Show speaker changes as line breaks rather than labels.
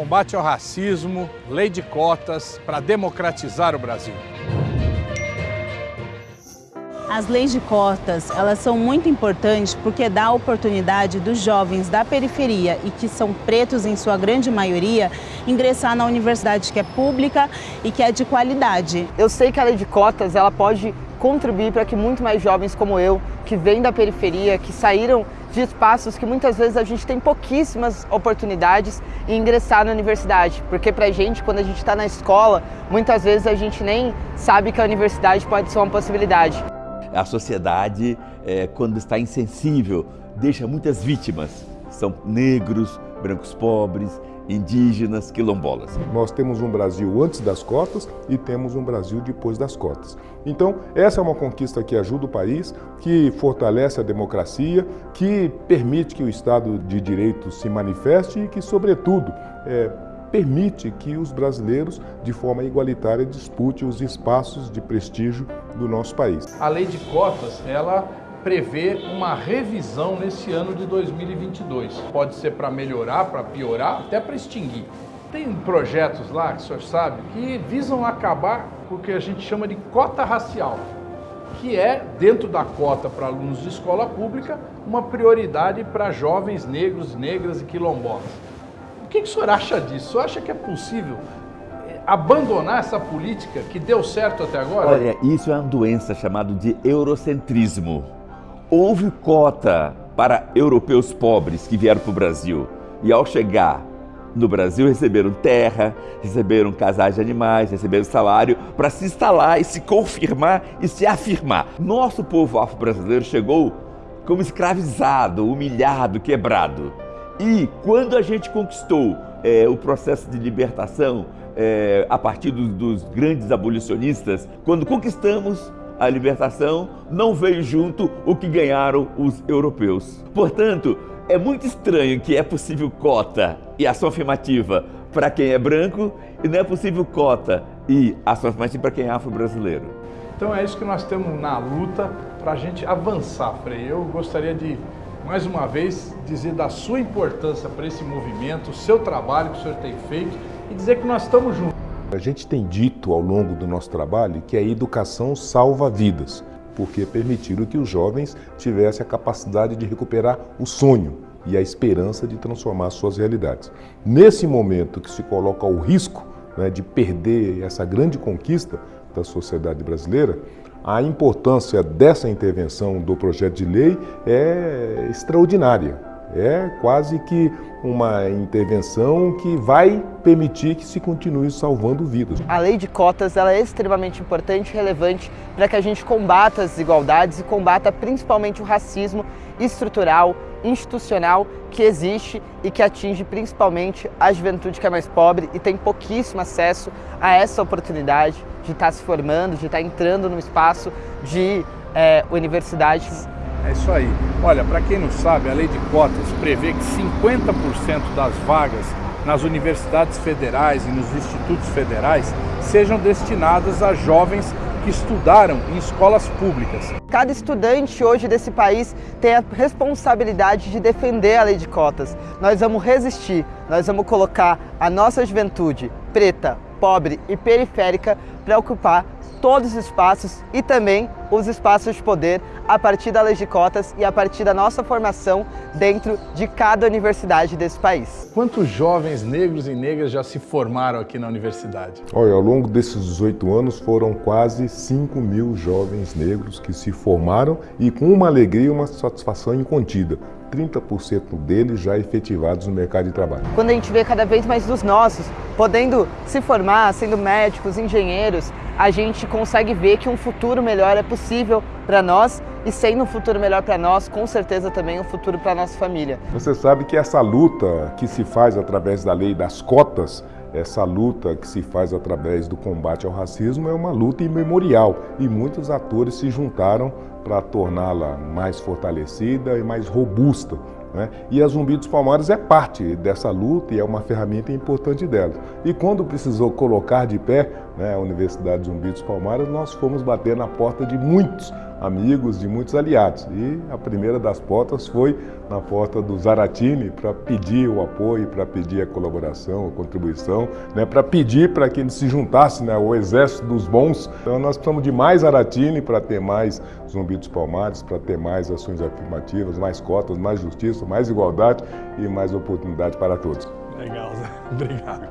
combate ao racismo, lei de cotas para democratizar o Brasil.
As leis de cotas, elas são muito importantes porque dá a oportunidade dos jovens da periferia e que são pretos em sua grande maioria, ingressar na universidade que é pública e que é de qualidade.
Eu sei que a lei de cotas, ela pode contribuir para que muito mais jovens como eu, que vêm da periferia, que saíram de espaços que muitas vezes a gente tem pouquíssimas oportunidades em ingressar na universidade. Porque pra gente, quando a gente está na escola, muitas vezes a gente nem sabe que a universidade pode ser uma possibilidade.
A sociedade, é, quando está insensível, deixa muitas vítimas. São negros, brancos pobres, indígenas, quilombolas.
Nós temos um Brasil antes das cotas e temos um Brasil depois das cotas. Então, essa é uma conquista que ajuda o país, que fortalece a democracia, que permite que o Estado de Direito se manifeste e que, sobretudo, é, permite que os brasileiros, de forma igualitária, disputem os espaços de prestígio do nosso país.
A lei de cotas, ela prevê uma revisão nesse ano de 2022. Pode ser para melhorar, para piorar, até para extinguir. Tem projetos lá, que o senhor sabe, que visam acabar com o que a gente chama de cota racial, que é, dentro da cota para alunos de escola pública, uma prioridade para jovens negros, negras e quilombolas que, que o senhor acha disso? O senhor acha que é possível eh, abandonar essa política que deu certo até agora?
Olha, isso é uma doença chamada de eurocentrismo. Houve cota para europeus pobres que vieram para o Brasil e ao chegar no Brasil receberam terra, receberam casais de animais, receberam salário para se instalar e se confirmar e se afirmar. Nosso povo afro-brasileiro chegou como escravizado, humilhado, quebrado. E quando a gente conquistou é, o processo de libertação é, a partir dos, dos grandes abolicionistas, quando conquistamos a libertação, não veio junto o que ganharam os europeus. Portanto, é muito estranho que é possível cota e ação afirmativa para quem é branco e não é possível cota e ação afirmativa para quem é afro-brasileiro.
Então é isso que nós temos na luta para a gente avançar, Frei. Eu gostaria de mais uma vez, dizer da sua importância para esse movimento, o seu trabalho que o senhor tem feito e dizer que nós estamos juntos.
A gente tem dito ao longo do nosso trabalho que a educação salva vidas, porque permitiram que os jovens tivessem a capacidade de recuperar o sonho e a esperança de transformar suas realidades. Nesse momento que se coloca o risco né, de perder essa grande conquista da sociedade brasileira, a importância dessa intervenção do projeto de lei é extraordinária. É quase que uma intervenção que vai permitir que se continue salvando vidas.
A lei de cotas ela é extremamente importante e relevante para que a gente combata as desigualdades e combata principalmente o racismo estrutural, institucional que existe e que atinge principalmente a juventude que é mais pobre e tem pouquíssimo acesso a essa oportunidade de estar se formando, de estar entrando no espaço de é, universidade.
É isso aí. Olha, para quem não sabe, a lei de cotas prevê que 50% das vagas nas universidades federais e nos institutos federais sejam destinadas a jovens que estudaram em escolas públicas.
Cada estudante hoje desse país tem a responsabilidade de defender a lei de cotas. Nós vamos resistir, nós vamos colocar a nossa juventude preta, pobre e periférica para ocupar todos os espaços e também os espaços de poder a partir da lei de cotas e a partir da nossa formação dentro de cada universidade desse país.
Quantos jovens negros e negras já se formaram aqui na universidade?
Olha, ao longo desses 18 anos foram quase 5 mil jovens negros que se formaram e com uma alegria e uma satisfação incontida. 30% deles já efetivados no mercado de trabalho.
Quando a gente vê cada vez mais dos nossos podendo se formar, sendo médicos, engenheiros, a gente consegue ver que um futuro melhor é possível para nós e sendo um futuro melhor para nós, com certeza também um futuro para nossa família.
Você sabe que essa luta que se faz através da lei das cotas, essa luta que se faz através do combate ao racismo é uma luta imemorial e muitos atores se juntaram para torná-la mais fortalecida e mais robusta Né? E a Zumbi dos Palmares é parte dessa luta e é uma ferramenta importante dela. E quando precisou colocar de pé né, a Universidade Zumbi dos Palmares, nós fomos bater na porta de muitos amigos, de muitos aliados. E a primeira das portas foi na porta do Zaratini para pedir o apoio, para pedir a colaboração, a contribuição, né, para pedir para que ele se juntasse né, ao exército dos bons. Então nós precisamos de mais Zaratini para ter mais Dos Palmares, para ter mais ações afirmativas, mais cotas, mais justiça, mais igualdade e mais oportunidade para todos.
Legal, Zé. Obrigado.